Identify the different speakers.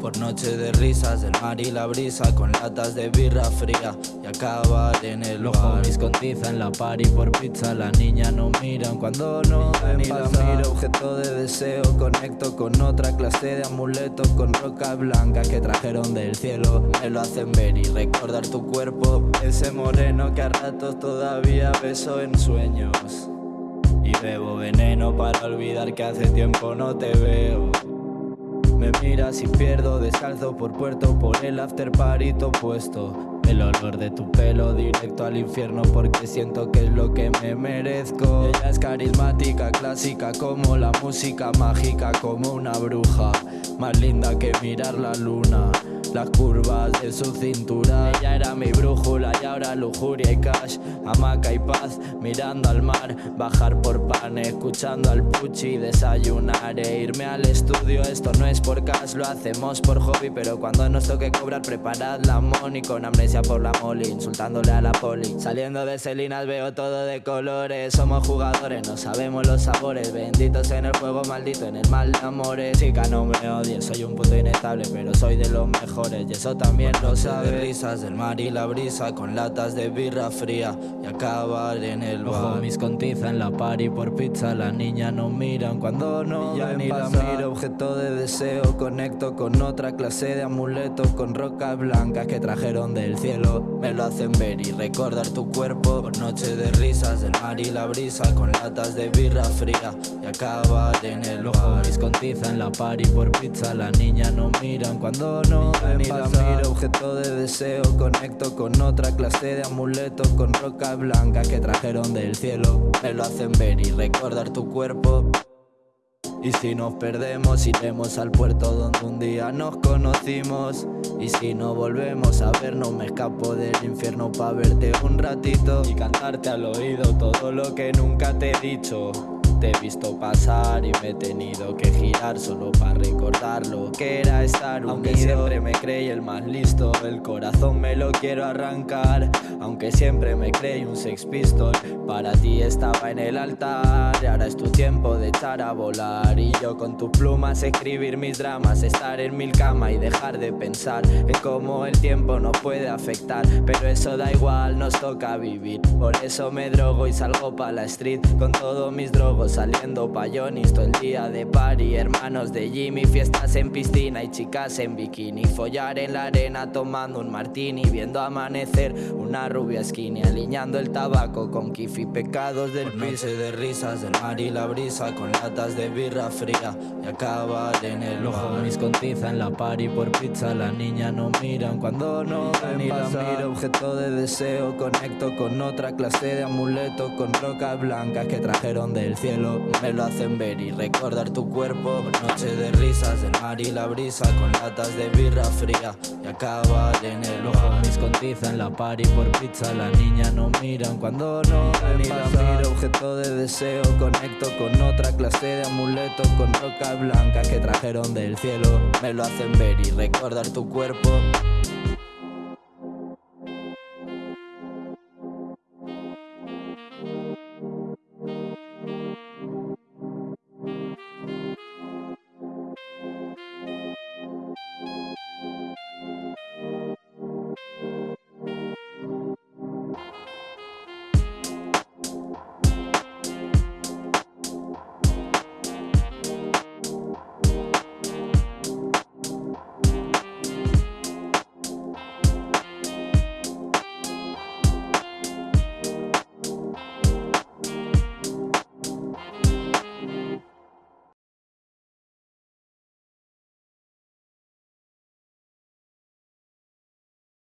Speaker 1: Por noche de risas, el mar y la brisa Con latas de birra fría. Y acabar en el
Speaker 2: Los homies con tiza en la party por pizza. La niña no miran cuando no
Speaker 1: Ni la miro, objeto de deseo. Conecto con otra clase de amuleto Con roca blanca que trajeron del cielo. Me lo hacen ver y recordar tu cuerpo. Ese moreno que a ratos todavía beso en sueños. Y bebo veneno para olvidar que hace tiempo no te veo me miras y pierdo descalzo por puerto por el after parito puesto El olor de tu pelo directo al infierno porque siento que es lo que me merezco. Ella es carismática, clásica como la música mágica como una bruja Más linda que mirar la luna las curvas de su cintura. Ella era mi brújula y ahora lujuria y cash Hamaca y paz, mirando al mar Bajar por pan, escuchando al puchi Desayunar e irme al estudio. Esto no es por cash, lo hacemos por hobby Pero cuando nos toque cobrar, preparad la money. Con amnesia por la molly, insultándole a la poli Saliendo de Selinas veo todo de colores. Somos jugadores, no sabemos los sabores. Benditos en el juego, maldito en el mal de amores. Chica, no me odies, soy un puto inestable Pero soy de los mejores. Y eso también lo sabe Risas del mar y la brisa con latas de birra fría. Y acabar en el bar.
Speaker 2: mis con tiza en la party por pizza. La niña no miran cuando no
Speaker 1: ya ni la miro Objeto de deseo, conecto con otra clase de amuleto Con rocas blancas que trajeron del cielo Me lo hacen ver y recordar tu cuerpo. Por noche de risas del mar y la brisa Con latas de birra fría. Y acabar en el
Speaker 2: con tiza en la party por pizza. La niña no miran cuando no
Speaker 1: ni la miro, objeto de deseo Conecto con otra clase de amuleto Con roca blanca que trajeron del cielo. Me lo hacen ver y recordar tu cuerpo y si nos perdemos iremos al puerto donde un día nos conocimos. Y si no volvemos a vernos me escapo del infierno pa' verte un ratito. Y cantarte al oído todo lo que nunca te he dicho te he visto pasar y me he tenido que girar solo para recordar lo que era estar unido. Aunque siempre me creí el más listo, el corazón me lo quiero arrancar. Aunque siempre me creí un sex pistol, para ti estaba en el altar. Y ahora es tu tiempo de echar a volar. Y yo con tus plumas escribir mis dramas Estar en mil camas y dejar de pensar En cómo el tiempo nos puede afectar. Pero eso da igual, nos toca vivir. Por eso me drogo y salgo pa' la street Con todos mis drogos saliendo payonis todo el día de party. Hermanos de Jimmy, fiestas en piscina y chicas en bikini. Follar en la arena tomando un martini Viendo amanecer una rubia skinny Aliñando el tabaco con kiff y pecados del piso de risas del mar y la brisa Con latas de birra fría y acabar en el
Speaker 2: ojo mis con tiza en la party por pizza La niña no miran cuando no
Speaker 1: ni la miro Objeto de deseo, conecto con otra clase de amuleto Con rocas blancas que trajeron del cielo me lo hacen ver y recordar tu cuerpo. Noche de risas del mar y la brisa Con latas de birra fría. Y acabar en el ojo
Speaker 2: Mis con tiza en la party por pizza. La niña no miran cuando no
Speaker 1: Ni la miro, objeto de deseo Conecto con otra clase de amuleto Con roca blanca que trajeron del cielo. Me lo hacen ver y recordar tu cuerpo